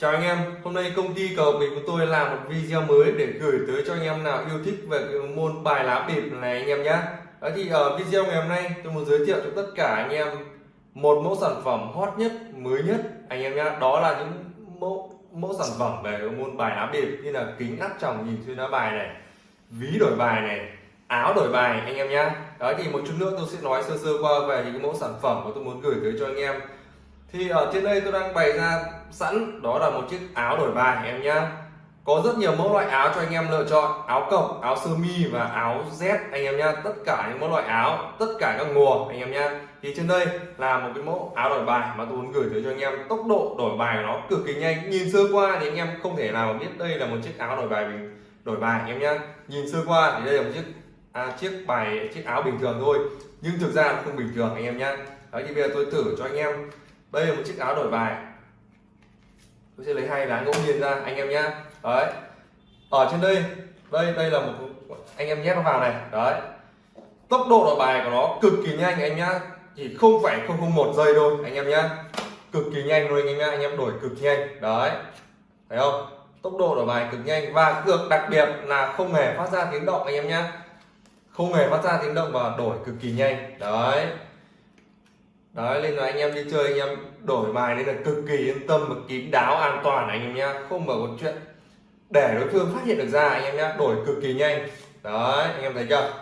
Chào anh em, hôm nay công ty cầu bịp của tôi làm một video mới để gửi tới cho anh em nào yêu thích về cái môn bài lá bịp này anh em nhé. Đó thì ở video ngày hôm nay tôi muốn giới thiệu cho tất cả anh em một mẫu sản phẩm hot nhất, mới nhất anh em nhé. Đó là những mẫu mẫu sản phẩm về môn bài lá bịp như là kính áp tròng nhìn xuyên lá bài này, ví đổi bài này, áo đổi bài anh em nhé. Đó thì một chút nữa tôi sẽ nói sơ sơ qua về những mẫu sản phẩm mà tôi muốn gửi tới cho anh em thì ở trên đây tôi đang bày ra sẵn. Đó là một chiếc áo đổi bài em nhá. Có rất nhiều mẫu loại áo cho anh em lựa chọn. Áo cộc áo sơ mi và áo z anh em nhá. Tất cả những mẫu loại áo tất cả các mùa anh em nhá. Thì trên đây là một cái mẫu áo đổi bài mà tôi muốn gửi tới cho anh em. Tốc độ đổi bài của nó cực kỳ nhanh. Nhìn sơ qua thì anh em không thể nào biết đây là một chiếc áo đổi bài mình đổi bài anh em nhá. Nhìn sơ qua thì đây là một chiếc à, chiếc bài chiếc áo bình thường thôi. Nhưng thực ra nó không bình thường anh em nhá. Đấy thì bây giờ tôi thử cho anh em. Đây là một chiếc áo đổi bài tôi sẽ lấy hai lá ngẫu nhiên ra, anh em nhá. Đấy. Ở trên đây đây đây là một anh em nhét nó vào này. Đấy. Tốc độ đổi bài của nó cực kỳ nhanh, anh nhá. Chỉ không phải không không một giây thôi, anh em nhá. Cực kỳ nhanh luôn, anh em nhá. Anh em đổi cực nhanh. Đấy. Thấy không? Tốc độ đổi bài cực nhanh và cực đặc biệt là không hề phát ra tiếng động, anh em nhá. Không hề phát ra tiếng động và đổi cực kỳ nhanh. Đấy đấy nên là anh em đi chơi anh em đổi bài nên là cực kỳ yên tâm và kín đáo an toàn anh em nhá không mở một chuyện để đối phương phát hiện được ra anh em nhá đổi cực kỳ nhanh đấy anh em thấy chưa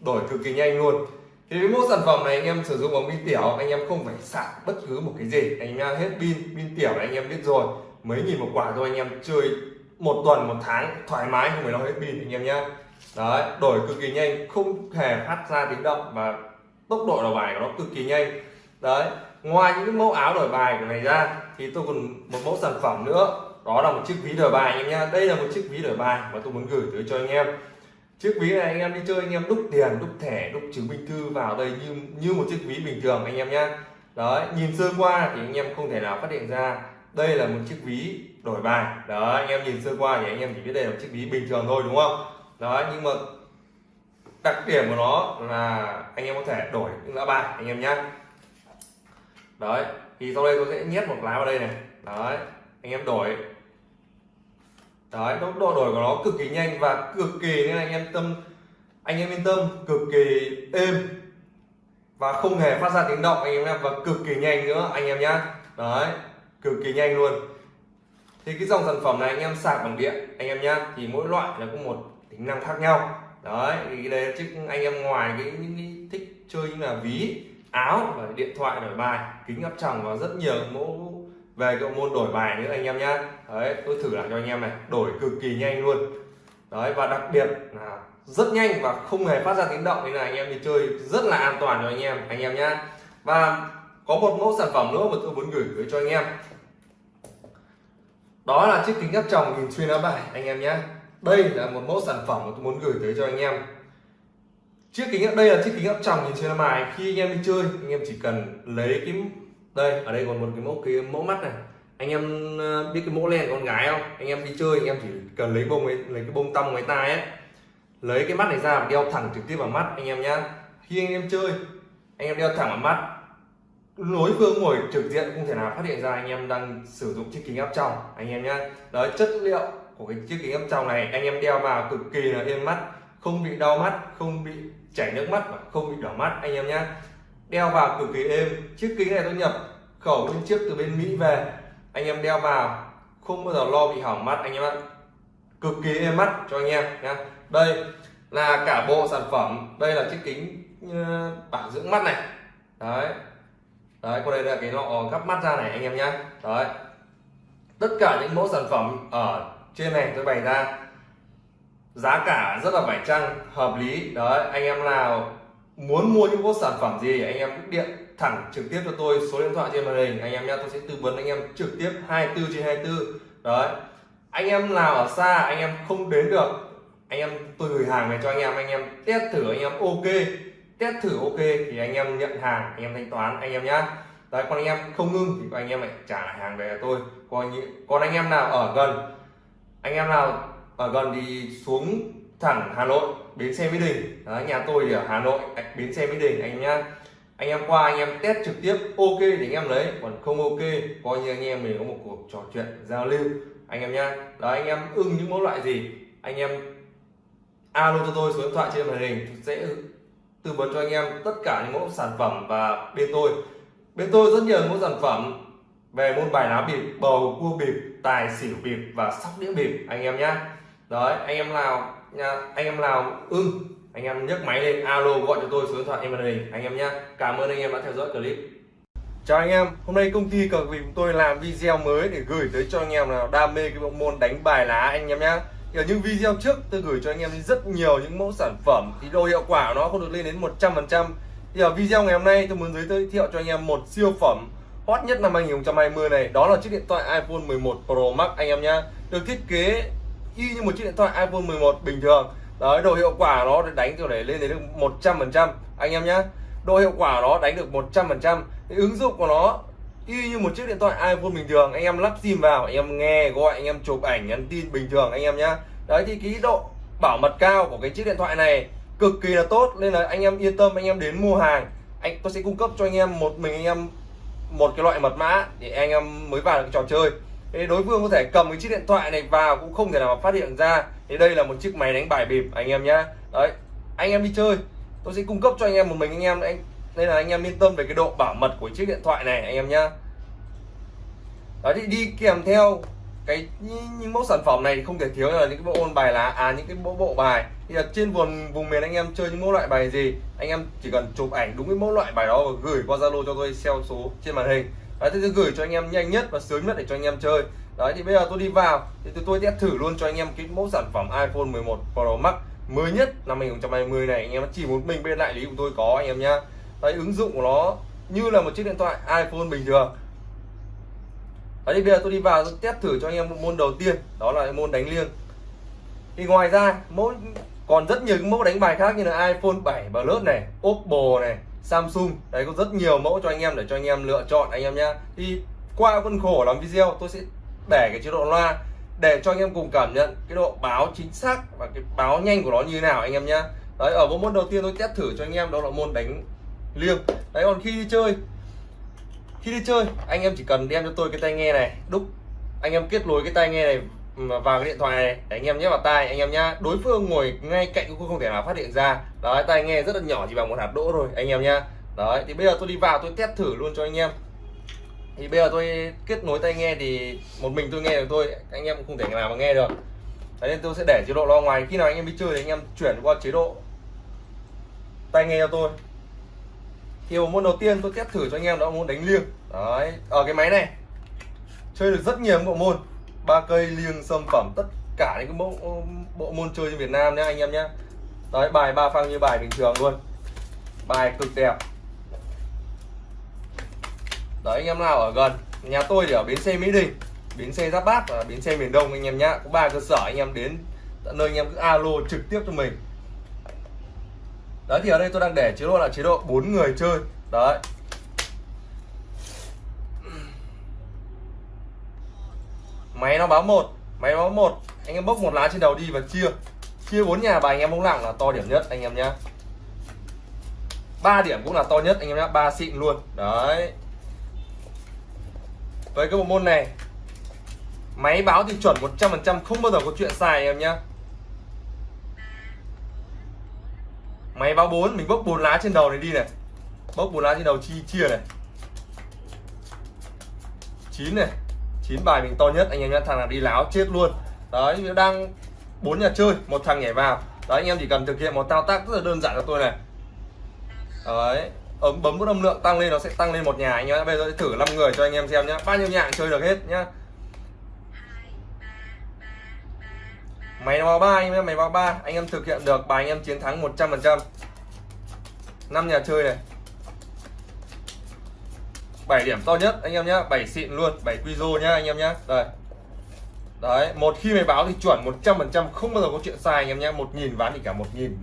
đổi cực kỳ nhanh luôn thì với mẫu sản phẩm này anh em sử dụng bóng pin tiểu anh em không phải sạc bất cứ một cái gì anh em hết pin pin tiểu anh em biết rồi mấy nghìn một quả thôi anh em chơi một tuần một tháng thoải mái không phải lo hết pin anh em nhá đấy đổi cực kỳ nhanh không hề phát ra tiếng động và tốc độ đầu bài của nó cực kỳ nhanh đấy, ngoài những cái mẫu áo đổi bài của này ra, thì tôi còn một mẫu sản phẩm nữa. Đó là một chiếc ví đổi bài anh em nhá. Đây là một chiếc ví đổi bài mà tôi muốn gửi tới cho anh em. Chiếc ví này anh em đi chơi anh em đúc tiền, đúc thẻ, đúc chứng minh thư vào đây như như một chiếc ví bình thường anh em nhá. Đấy, nhìn sơ qua thì anh em không thể nào phát hiện ra đây là một chiếc ví đổi bài. Đó anh em nhìn sơ qua thì anh em chỉ biết đây là một chiếc ví bình thường thôi, đúng không? Đó nhưng mà đặc điểm của nó là anh em có thể đổi những lá bài anh em nhé đấy, thì sau đây tôi sẽ nhét một lá vào đây này. Đấy, anh em đổi. Đấy, tốc độ đổi của nó cực kỳ nhanh và cực kỳ, nên anh em tâm, anh em yên tâm, cực kỳ êm. Và không hề phát ra tiếng động, anh em nhé và cực kỳ nhanh nữa, anh em nhá. Đấy, cực kỳ nhanh luôn. Thì cái dòng sản phẩm này anh em sạc bằng điện, anh em nhá, thì mỗi loại là có một tính năng khác nhau. Đấy, thì đây chứ anh em ngoài cái, những cái thích chơi như là ví áo và điện thoại đổi bài, kính áp tròng và rất nhiều mẫu về cái môn đổi bài nữa anh em nhá. Đấy, tôi thử lại cho anh em này, đổi cực kỳ nhanh luôn. Đấy, và đặc biệt là rất nhanh và không hề phát ra tiếng động, nên là anh em đi chơi rất là an toàn cho anh em anh em nhá. Và có một mẫu sản phẩm nữa mà tôi muốn gửi tới cho anh em. Đó là chiếc kính áp tròng nhìn xuyên áo bài anh em nhé đây là một mẫu sản phẩm mà tôi muốn gửi tới cho anh em chiếc kính đây là chiếc kính áp tròng nhìn trên lá bài. Khi anh em đi chơi anh em chỉ cần lấy cái đây ở đây còn một cái mẫu cái mẫu mắt này. Anh em ờ, biết cái mẫu len con gái không? Anh em đi chơi anh em chỉ cần lấy bông ấy, lấy cái bông tăm ngoài tai ấy. Lấy cái mắt này ra và đeo thẳng trực tiếp vào mắt anh em nhá. Khi anh em chơi anh em đeo thẳng vào mắt. Lối phương ngồi trực diện không thể nào phát hiện ra anh em đang sử dụng chiếc kính áp tròng anh em nhá. Đấy chất liệu của cái chiếc kính áp tròng này anh em đeo vào cực kỳ là êm mắt không bị đau mắt không bị chảy nước mắt và không bị đỏ mắt, anh em nhé. đeo vào cực kỳ êm. Chiếc kính này tôi nhập khẩu bên trước từ bên Mỹ về. Anh em đeo vào, không bao giờ lo bị hỏng mắt, anh em ạ. Cực kỳ êm mắt cho anh em nhé. đây là cả bộ sản phẩm. Đây là chiếc kính ờ, bảo dưỡng mắt này. Đấy. Đấy còn đây là cái lọ gắp mắt ra này, anh em nhé đấy. Tất cả những mẫu sản phẩm ở trên này tôi bày ra giá cả rất là phải chăng hợp lý đấy anh em nào muốn mua những bộ sản phẩm gì anh em cứ điện thẳng trực tiếp cho tôi số điện thoại trên màn hình anh em nhé tôi sẽ tư vấn anh em trực tiếp 24 trên 24 đấy anh em nào ở xa anh em không đến được anh em tôi gửi hàng về cho anh em anh em test thử anh em ok test thử ok thì anh em nhận hàng anh em thanh toán anh em nhé. đấy còn anh em không ngưng thì anh em lại trả lại hàng về cho tôi còn còn anh em nào ở gần anh em nào ở gần thì xuống thẳng Hà Nội bến xe Mỹ Đình. Đấy, nhà tôi thì ở Hà Nội bến xe Mỹ Đình anh nhá. Anh em qua anh em test trực tiếp ok thì anh em lấy. Còn không ok coi như anh em mình có một cuộc trò chuyện giao lưu. Anh em nhá. Đó anh em ưng những mẫu loại gì anh em alo cho tôi số điện thoại trên màn hình sẽ tư vấn cho anh em tất cả những mẫu sản phẩm và bên tôi. Bên tôi rất nhiều mẫu sản phẩm về môn bài lá bịp bầu cua bịp tài xỉu bịp và sóc đĩa bịp anh em nhá đấy anh em nào nha anh em nào ưng anh em nhấc máy lên alo gọi cho tôi số điện thoại em màn anh em nhé cảm ơn anh em đã theo dõi clip chào anh em hôm nay công ty cờ vì tôi làm video mới để gửi tới cho anh em nào đam mê cái bộ môn đánh bài lá anh em nhé ở những video trước tôi gửi cho anh em rất nhiều những mẫu sản phẩm thì độ hiệu quả nó không được lên đến 100% thì ở video ngày hôm nay tôi muốn giới thiệu cho anh em một siêu phẩm hot nhất năm 2020 này đó là chiếc điện thoại iPhone 11 Pro Max anh em nhé được thiết kế y như một chiếc điện thoại iPhone 11 bình thường. Đấy, độ hiệu quả nó đánh kiểu để lên đến được 100 phần trăm. Anh em nhé độ hiệu quả nó đánh được 100 phần trăm. Ứng dụng của nó y như một chiếc điện thoại iPhone bình thường. Anh em lắp sim vào, anh em nghe, gọi, anh em chụp ảnh, nhắn tin bình thường anh em nhé đấy, thì cái độ bảo mật cao của cái chiếc điện thoại này cực kỳ là tốt. Nên là anh em yên tâm, anh em đến mua hàng, anh, tôi sẽ cung cấp cho anh em một mình anh em một cái loại mật mã để anh em mới vào được trò chơi thì đối phương có thể cầm cái chiếc điện thoại này vào cũng không thể nào phát hiện ra. Thì đây là một chiếc máy đánh bài bịp, anh em nhá. Đấy, anh em đi chơi. Tôi sẽ cung cấp cho anh em một mình anh em. Anh, nên là anh em yên tâm về cái độ bảo mật của chiếc điện thoại này, anh em nhá. Đấy, thì đi kèm theo cái những mẫu sản phẩm này thì không thể thiếu là những cái bộ ôn bài lá à những cái bộ bộ bài. Thì là trên vùng vùng miền anh em chơi những mẫu loại bài gì, anh em chỉ cần chụp ảnh đúng cái mẫu loại bài đó và gửi qua zalo cho tôi theo số trên màn hình đấy thì tôi gửi cho anh em nhanh nhất và sớm nhất để cho anh em chơi. Đấy thì bây giờ tôi đi vào thì tôi, tôi test thử luôn cho anh em cái mẫu sản phẩm iPhone 11 Pro Max mới nhất năm 2020 này. Anh em chỉ một mình bên đại lý của tôi có anh em nhá. Đấy ứng dụng của nó như là một chiếc điện thoại iPhone bình thường. Đấy thì bây giờ tôi đi vào tôi test thử cho anh em một môn đầu tiên đó là môn đánh liêng. Thì ngoài ra mỗi còn rất nhiều mẫu đánh bài khác như là iPhone 7 Plus này Oppo này Samsung. Đấy, có rất nhiều mẫu cho anh em để cho anh em lựa chọn anh em nhá. Thì qua khuôn khổ làm video, tôi sẽ để cái chế độ loa để cho anh em cùng cảm nhận cái độ báo chính xác và cái báo nhanh của nó như thế nào anh em nhá. Đấy, ở bộ môn đầu tiên tôi test thử cho anh em, đó là môn đánh liêng. Đấy, còn khi đi chơi, khi đi chơi, anh em chỉ cần đem cho tôi cái tai nghe này. Đúc, anh em kết nối cái tai nghe này vào cái điện thoại này, để anh em nhét vào tai, anh em nhá. Đối phương ngồi ngay cạnh cũng không thể nào phát hiện ra. Đấy, tai nghe rất là nhỏ, chỉ bằng một hạt đỗ thôi, anh em nhá. Đấy, thì bây giờ tôi đi vào, tôi test thử luôn cho anh em. Thì bây giờ tôi kết nối tai nghe thì một mình tôi nghe được thôi, anh em cũng không thể nào mà nghe được. Đấy, nên tôi sẽ để chế độ lo ngoài. Khi nào anh em đi chơi thì anh em chuyển qua chế độ tai nghe cho tôi. Thì một môn đầu tiên tôi test thử cho anh em đó, môn đánh liêng. Đấy, ở cái máy này, chơi được rất nhiều bộ môn ba cây liêng sâm phẩm, tất cả những cái bộ bộ môn chơi trên Việt Nam nhé anh em nhé đấy, bài ba phang như bài bình thường luôn. Bài cực đẹp. Đấy, anh em nào ở gần, nhà tôi thì ở bến xe Mỹ Đình, bến xe Giáp Bát và bến xe miền Đông anh em nhá. Có ba cơ sở anh em đến tận nơi anh em cứ alo trực tiếp cho mình. Đấy, thì ở đây tôi đang để chế độ là chế độ bốn người chơi. Đấy. Máy nó báo một, máy báo một. Anh em bốc một lá trên đầu đi và chia. Chia bốn nhà và anh em bóng lặng là to điểm nhất, anh em nhé ba điểm cũng là to nhất, anh em nhé ba xịn luôn. Đấy. Với cái bộ môn này, máy báo thì chuẩn 100% không bao giờ có chuyện sai anh em nhé máy báo 4 mình bốc bốn lá trên đầu này đi này. Bốc bốn lá trên đầu chi, chia này. Chín này chín bài mình to nhất, anh em nhá, thằng nào đi láo chết luôn. Đấy, đang bốn nhà chơi, một thằng nhảy vào. Đấy, anh em chỉ cần thực hiện một thao tác rất là đơn giản cho tôi này. Đấy, ấm, bấm nút âm lượng tăng lên, nó sẽ tăng lên một nhà, anh em bây giờ thử 5 người cho anh em xem nhá. Bao nhiêu nhà chơi được hết nhá. Máy báo ba, anh em máy báo ba. Anh em thực hiện được, bài anh em chiến thắng 100 phần trăm. Năm nhà chơi này. 7 điểm to nhất, anh em nhá 7 xịn luôn 7 quizo nhá, anh em nhá. Đây. Đấy, một khi mày báo thì chuẩn 100% không bao giờ có chuyện sai anh em nhá. một nghìn ván thì cả một nghìn,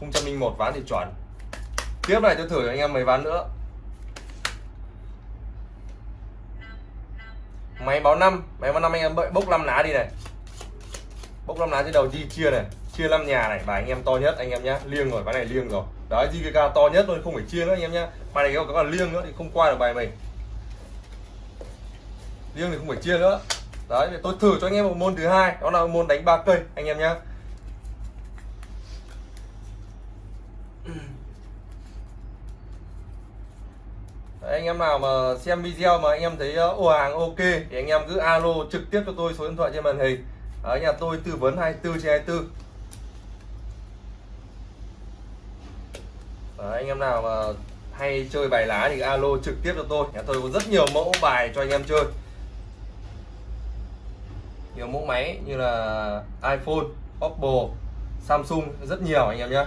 không trăm linh một ván thì chuẩn. Tiếp này tôi thử anh em mấy ván nữa. Máy báo 5 máy báo 5 anh em bốc 5 lá đi này. Bốc 5 lá trên đầu di chia này, chia 5 nhà này, và anh em to nhất anh em nhá. Liêng rồi, ván này liêng rồi. Đấy JKK to nhất thôi, không phải chia nữa anh em nhá. Bài này có cả liêng nữa thì không qua được bài mình liêng thì không phải chia nữa. Đấy tôi thử cho anh em một môn thứ hai. Đó là môn đánh ba cây anh em nhá. Đấy, anh em nào mà xem video mà anh em thấy ờ, ồ hàng ok thì anh em cứ alo trực tiếp cho tôi số điện thoại trên màn hình. Ở nhà tôi tư vấn 24 trên 24 Đấy, anh em nào mà hay chơi bài lá thì alo trực tiếp cho tôi. Nhà tôi có rất nhiều mẫu bài cho anh em chơi nhiều mẫu máy như là iPhone, Oppo, Samsung rất nhiều anh em nhé.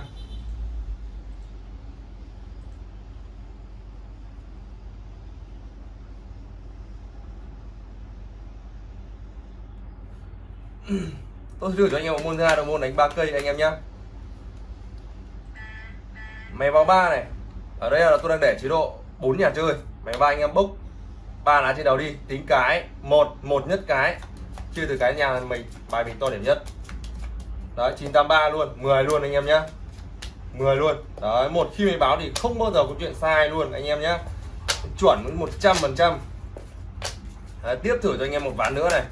Tôi thử cho anh em một môn thứ hai là môn đánh ba cây anh em nhé. Máy báo ba này ở đây là tôi đang để chế độ bốn nhà chơi. Máy ba anh em bốc ba lá trên đầu đi tính cái một một nhất cái chia từ cái nhà mình, bài mình to điểm nhất. Đấy 983 luôn 10 luôn anh em nhé 10 luôn. Đấy, một khi mình báo thì không bao giờ có chuyện sai luôn anh em nhé chuẩn 100 phần trăm. Tiếp thử cho anh em một ván nữa này.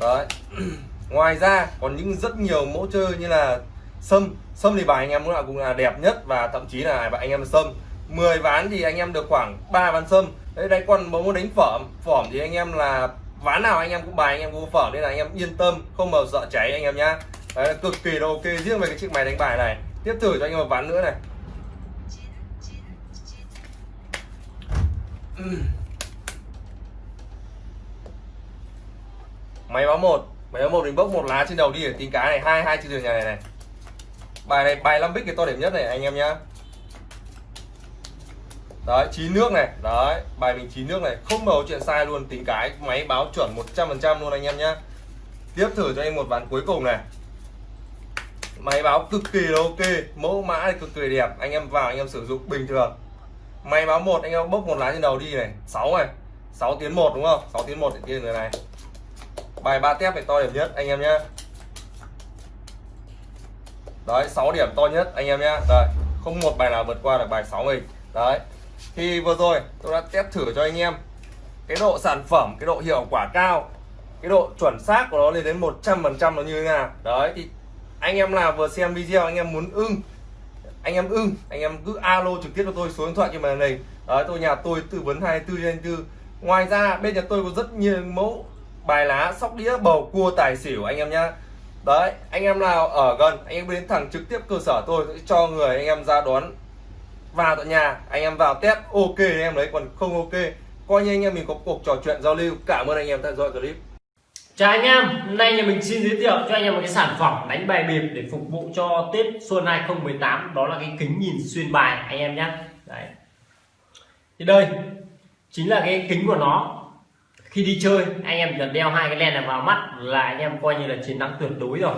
Đấy. Ngoài ra, còn những rất nhiều mẫu chơi như là sâm. Sâm thì bài anh em cũng là đẹp nhất và thậm chí là bài anh em sâm. 10 ván thì anh em được khoảng 3 ván sâm. Đấy, đây còn muốn đánh phẩm phỏm thì anh em là ván nào anh em cũng bài anh em cũng phở nên là anh em yên tâm không bao sợ cháy anh em nhá. Đấy, cực kỳ là ok riêng về cái chiếc máy đánh bài này. Tiếp thử cho anh em một ván nữa này. Máy báo một máy báo một mình bốc một lá trên đầu đi để tính cái này hai hai trên đường nhà này này. Bài này bài năm bích cái to điểm nhất này anh em nhá đấy, chín nước này. Đấy, bài mình chín nước này. Không bầu chuyện sai luôn, tính cái máy báo chuẩn 100% luôn anh em nhá. Tiếp thử cho anh một ván cuối cùng này. Máy báo cực kỳ là ok, mẫu mã thì cực kỳ đẹp, anh em vào anh em sử dụng bình thường. Máy báo một, anh em bốc một lá trên đầu đi này. 6 này. 6 tiến một đúng không? 6 tiến một thì kia người này. Bài ba tép phải to điểm nhất, anh em nhé đấy 6 điểm to nhất, anh em nhé rồi không một bài nào vượt qua được bài 6 mình. Đấy thì vừa rồi tôi đã test thử cho anh em cái độ sản phẩm, cái độ hiệu quả cao, cái độ chuẩn xác của nó lên đến 100 phần trăm nó như thế nào. Đấy, thì anh em nào vừa xem video, anh em muốn ưng, anh em ưng, anh em cứ alo trực tiếp cho tôi số điện thoại trên màn hình. Đấy, tôi, nhà tôi tư vấn 24 trên 24 ngoài ra, bên nhà tôi có rất nhiều mẫu bài lá sóc đĩa bầu cua tài xỉu anh em nhá. Đấy, anh em nào ở gần, anh em đến thẳng trực tiếp cơ sở tôi sẽ cho người anh em ra đón vào tận nhà anh em vào test ok anh em lấy còn không ok. Coi như anh em mình có cuộc trò chuyện giao lưu. Cảm ơn anh em theo dõi clip. Chào anh em hôm nay nhà mình xin giới thiệu cho anh em một cái sản phẩm đánh bài bịp để phục vụ cho tết xuân 2018 đó là cái kính nhìn xuyên bài anh em nhé. Đấy. Thì đây chính là cái kính của nó. Khi đi chơi anh em cần đeo hai cái len này vào mắt là anh em coi như là chiến thắng tuyệt đối rồi.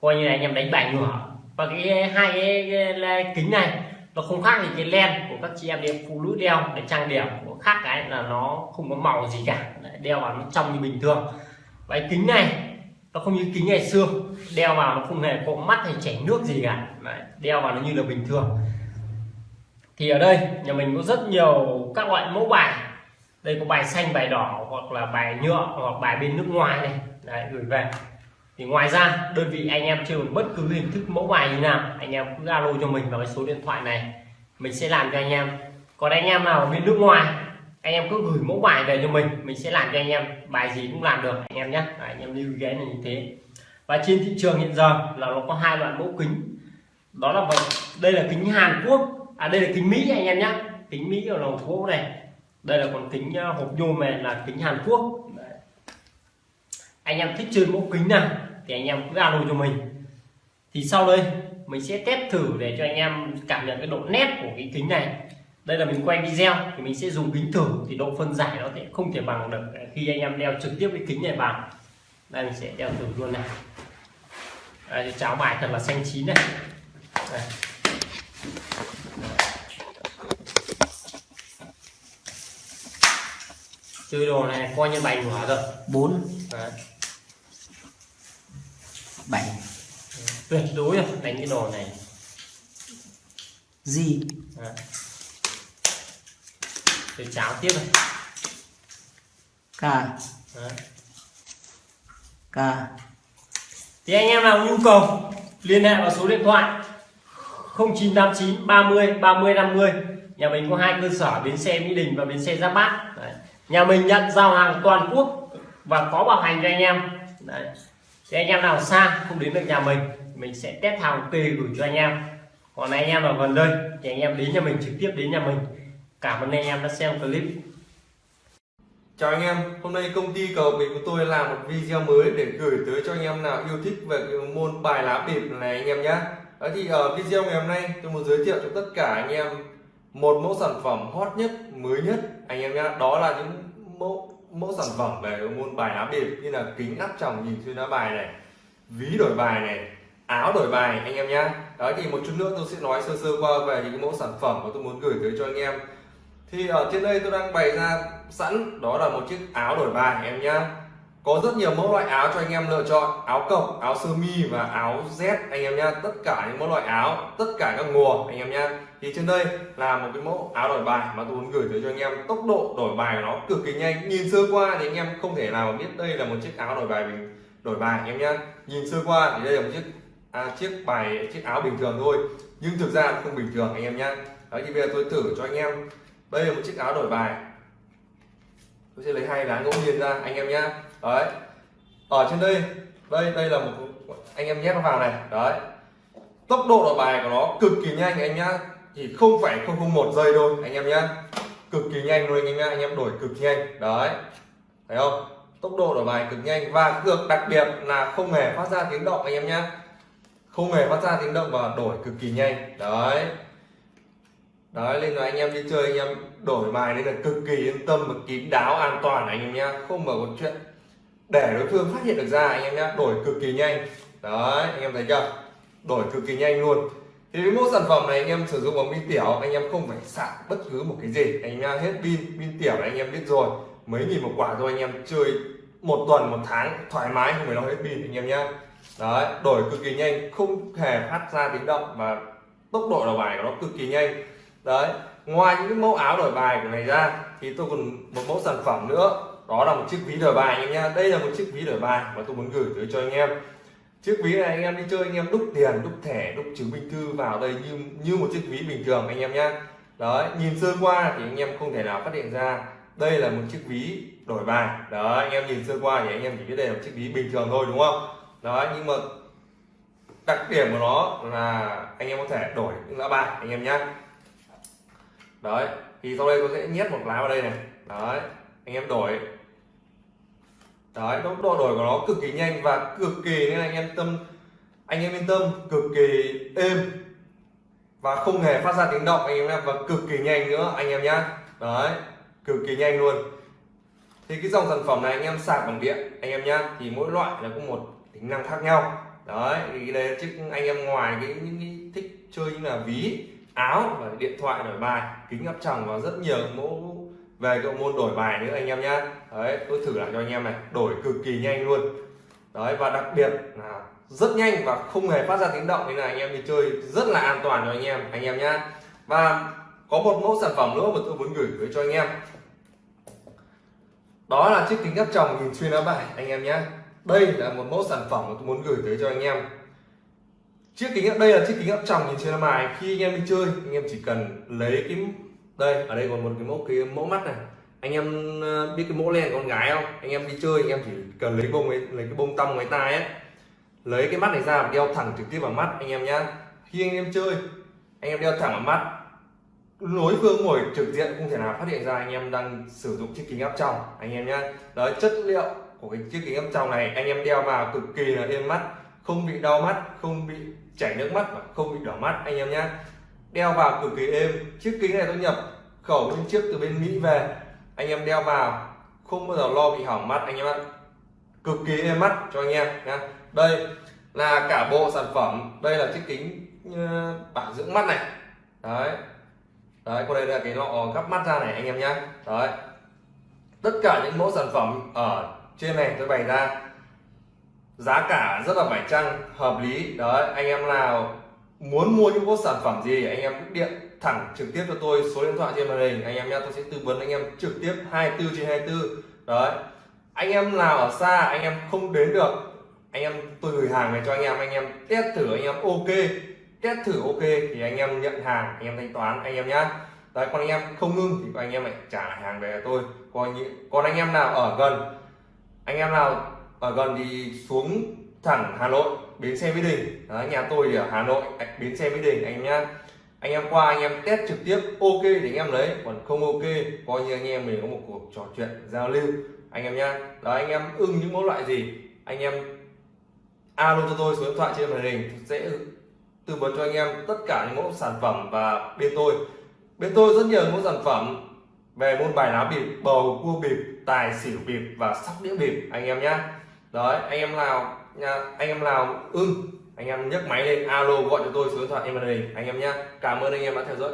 Coi như là anh em đánh bài ngửa. Và cái hai cái, cái kính này nó không khác gì cái len của các chị em đeo phụ nữ đeo để trang điểm của khác cái là nó không có màu gì cả. Đeo vào nó trong như bình thường. Và cái kính này nó không như kính ngày xưa. Đeo vào nó không hề có mắt hay chảy nước gì cả. Đấy, đeo vào nó như là bình thường. Thì ở đây nhà mình có rất nhiều các loại mẫu bài. Đây có bài xanh bài đỏ hoặc là bài nhựa hoặc bài bên nước ngoài này. Đấy, gửi về thì ngoài ra, đơn vị anh em chơi bất cứ hình thức mẫu bài như nào, anh em cứ alo cho mình vào cái số điện thoại này. Mình sẽ làm cho anh em. Còn anh em nào ở bên nước ngoài, anh em cứ gửi mẫu bài về cho mình mình sẽ làm cho anh em. Bài gì cũng làm được, anh em nhé. Anh em lưu ghé này như thế. Và trên thị trường hiện giờ là nó có hai loại mẫu kính. Đó là đây là kính Hàn Quốc. À đây là kính Mỹ anh em nhé. Kính Mỹ ở lồng gỗ này. Đây là còn kính ờ, hộp nhôm này là kính Hàn Quốc. Đấy. anh em thích chơi mẫu kính nào thì anh em cứ alo cho mình. Thì sau đây mình sẽ test thử để cho anh em cảm nhận cái độ nét của cái kính này. Đây là mình quay video thì mình sẽ dùng kính thử thì độ phân giải nó sẽ không thể bằng được khi anh em đeo trực tiếp cái kính này vào. Đây mình sẽ đeo thử luôn này. Đây, cháo bài thật là xanh chín này. Đây. chơi đồ này coi như bài ngửa rồi bốn bảy. Tuyệt đối rồi đánh cái đồ này. Gì? Đấy. Để cháo tiếp này. Cả Đấy. cả thì anh em nào nhu cầu liên hệ vào số điện thoại 0989 30 30 50 nhà mình có hai cơ sở bến xe Mỹ Đình và bến xe Giáp Bát. Đấy. nhà mình nhận giao hàng toàn quốc và có bảo hành cho anh em. Đấy thì anh em nào xa không đến được nhà mình mình sẽ test hàng ok gửi cho anh em còn anh em ở gần đây thì anh em đến nhà mình trực tiếp đến nhà mình cảm ơn anh em đã xem clip Chào anh em, hôm nay công ty cầu bịp của tôi làm một video mới để gửi tới cho anh em nào yêu thích về cái môn bài lá bịp này anh em nhé. Thì ở video ngày hôm nay tôi muốn giới thiệu cho tất cả anh em một mẫu sản phẩm hot nhất, mới nhất anh em nhé. Đó là những mẫu mẫu sản phẩm về môn bài lá bịp như là kính áp tròng nhìn xuyên lá bài này, ví đổi bài này, áo đổi bài anh em nhé. Đấy thì một chút nữa tôi sẽ nói sơ sơ qua về những mẫu sản phẩm mà tôi muốn gửi tới cho anh em. Thì ở trên đây tôi đang bày ra sẵn đó là một chiếc áo đổi bài anh em nhá. Có rất nhiều mẫu loại áo cho anh em lựa chọn áo cộc áo sơ mi và áo z anh em nhá. Tất cả những mẫu loại áo tất cả các mùa anh em nhá thì trên đây là một cái mẫu áo đổi bài mà tôi muốn gửi tới cho anh em. Tốc độ đổi bài của nó cực kỳ nhanh. Nhìn sơ qua thì anh em không thể nào mà biết đây là một chiếc áo đổi bài mình đổi bài anh em nhá nhìn sơ qua thì đây là một chiếc à, chiếc bài chiếc áo bình thường thôi. Nhưng thực ra không bình thường anh em nhá đấy thì bây giờ tôi thử cho anh em. Đây là một chiếc áo đổi bài. Tôi sẽ lấy hai lá ngẫu nhiên ra anh em nhá đấy. Ở trên đây đây đây là một anh em nhét nó vào này. Đấy. Tốc độ đổi bài của nó cực kỳ nhanh anh nhá chỉ không phải không không một giây thôi, anh em nhé cực kỳ nhanh luôn anh em anh em đổi cực nhanh. Đấy. Thấy không? Tốc độ đổi bài cực nhanh và cực đặc biệt là không hề phát ra tiếng động anh em nhé không hề phát ra tiếng động và đổi cực kỳ nhanh. Đấy. Đấy nên là anh em đi chơi, anh em đổi bài nên là cực kỳ yên tâm và kín đáo, an toàn anh em nhé không mở một chuyện để đối phương phát hiện được ra anh em nhé đổi cực kỳ nhanh. Đấy, anh em thấy chưa? Đổi cực kỳ nhanh luôn thì với mẫu sản phẩm này anh em sử dụng bằng pin tiểu, anh em không phải sạc bất cứ một cái gì. Anh em hết pin pin tiểu anh em biết rồi. Mấy nghìn một quả thôi anh em chơi một tuần, một tháng, thoải mái, không phải lo hết pin anh em nhá. Đấy, đổi cực kỳ nhanh, không hề phát ra tiếng động và tốc độ đổi bài của nó cực kỳ nhanh. Đấy, ngoài những cái mẫu áo đổi bài của này ra, thì tôi còn một mẫu sản phẩm nữa. Đó là một chiếc ví đổi bài anh em nha đây là một chiếc ví đổi bài mà tôi muốn gửi tới cho anh em chiếc ví này anh em đi chơi, anh em đúc tiền, đúc thẻ, đúc chứng minh thư vào đây như như một chiếc ví bình thường anh em nhá. Đấy, nhìn sơ qua thì anh em không thể nào phát hiện ra đây là một chiếc ví đổi bài. Đó anh em nhìn sơ qua thì anh em chỉ biết đây là một chiếc ví bình thường thôi, đúng không? Đấy, nhưng mà đặc điểm của nó là anh em có thể đổi những lá bài, anh em nhá. Đấy, thì sau đây tôi sẽ nhét một lá vào đây này. Đấy, anh em đổi đấy tốc độ đổi của nó cực kỳ nhanh và cực kỳ, nên anh em tâm, anh em yên tâm, cực kỳ êm. Và không hề phát ra tiếng động, anh em nhé và cực kỳ nhanh nữa, anh em nhá. Đấy, cực kỳ nhanh luôn. Thì cái dòng sản phẩm này anh em sạc bằng điện, anh em nhá, thì mỗi loại là có một tính năng khác nhau. Đấy, thì đây chứ anh em ngoài cái, những cái thích chơi như là ví, áo và điện thoại đổi bài, kính áp tròng và rất nhiều mẫu về cái môn đổi bài nữa anh em nhá. Đấy, tôi thử lại cho anh em này. Đổi cực kỳ nhanh luôn. Đấy, và đặc biệt là rất nhanh và không hề phát ra tiếng động. Nên là anh em đi chơi rất là an toàn cho anh em anh em nhá. Và có một mẫu sản phẩm nữa mà tôi muốn gửi tới cho anh em. Đó là chiếc kính áp tròng nhìn xuyên lá bài, anh em nhé đây là một mẫu sản phẩm mà tôi muốn gửi tới cho anh em. Chiếc kính đây là chiếc kính áp tròng nhìn xuyên lá bài. Khi anh em đi chơi, anh em chỉ cần lấy cái đây ở đây còn một cái mẫu cái mẫu mắt này. Anh em ờ, biết cái mẫu len con gái không? Anh em đi chơi anh em chỉ cần lấy bông ấy, lấy cái bông tăm ngoài tai ấy. Lấy cái mắt này ra và đeo thẳng trực tiếp vào mắt anh em nhá. Khi anh em chơi anh em đeo thẳng vào mắt. Đối phương ngồi trực diện không thể nào phát hiện ra anh em đang sử dụng chiếc kính áp tròng anh em nhá. Đấy chất liệu của cái chiếc kính áp tròng này anh em đeo vào cực kỳ là êm mắt không bị đau mắt không bị chảy nước mắt và không bị đỏ mắt anh em nhá đeo vào cực kỳ êm. Chiếc kính này tôi nhập khẩu bên trước từ bên mỹ về. Anh em đeo vào, không bao giờ lo bị hỏng mắt anh em ạ. Cực kỳ êm mắt cho anh em nhé đây là cả bộ sản phẩm. Đây là chiếc kính ờ, bảo dưỡng mắt này. Đấy. Đấy còn đây là cái lọ gắp mắt ra này anh em nhé đấy. Tất cả những mẫu sản phẩm ở trên này tôi bày ra. Giá cả rất là phải chăng, hợp lý. Đấy, anh em nào muốn mua những bộ sản phẩm gì anh em cứ điện thẳng trực tiếp cho tôi số điện thoại trên màn hình anh em nhé tôi sẽ tư vấn anh em trực tiếp 24 trên 24 đấy anh em nào ở xa anh em không đến được anh em tôi gửi hàng về cho anh em anh em test thử anh em ok test thử ok thì anh em nhận hàng anh em thanh toán anh em nhé đấy còn anh em không ngưng thì anh em lại trả lại hàng về cho tôi còn những còn anh em nào ở gần anh em nào ở gần thì xuống thẳng Hà Nội bến xe Mỹ Đình. Đấy, nhà tôi thì ở Hà Nội bến xe Mỹ Đình anh em nhá. Anh em qua anh em test trực tiếp ok thì anh em lấy. Còn không ok coi như anh em mình có một cuộc trò chuyện giao lưu. Anh em nhá. Đó anh em ưng những mẫu loại gì anh em alo cho tôi số điện thoại trên màn hình sẽ tư vấn cho anh em tất cả những mẫu sản phẩm và bên tôi. Bên tôi rất nhiều mẫu sản phẩm về môn bài lá bịp bầu cua bịp tài xỉu bịp và sóc đĩa bịp anh em nhá. Đấy anh em nào nha, anh em nào ưng ừ, anh em nhấc máy lên, alo gọi cho tôi số điện thoại em màn đây, anh em nhé cảm ơn anh em đã theo dõi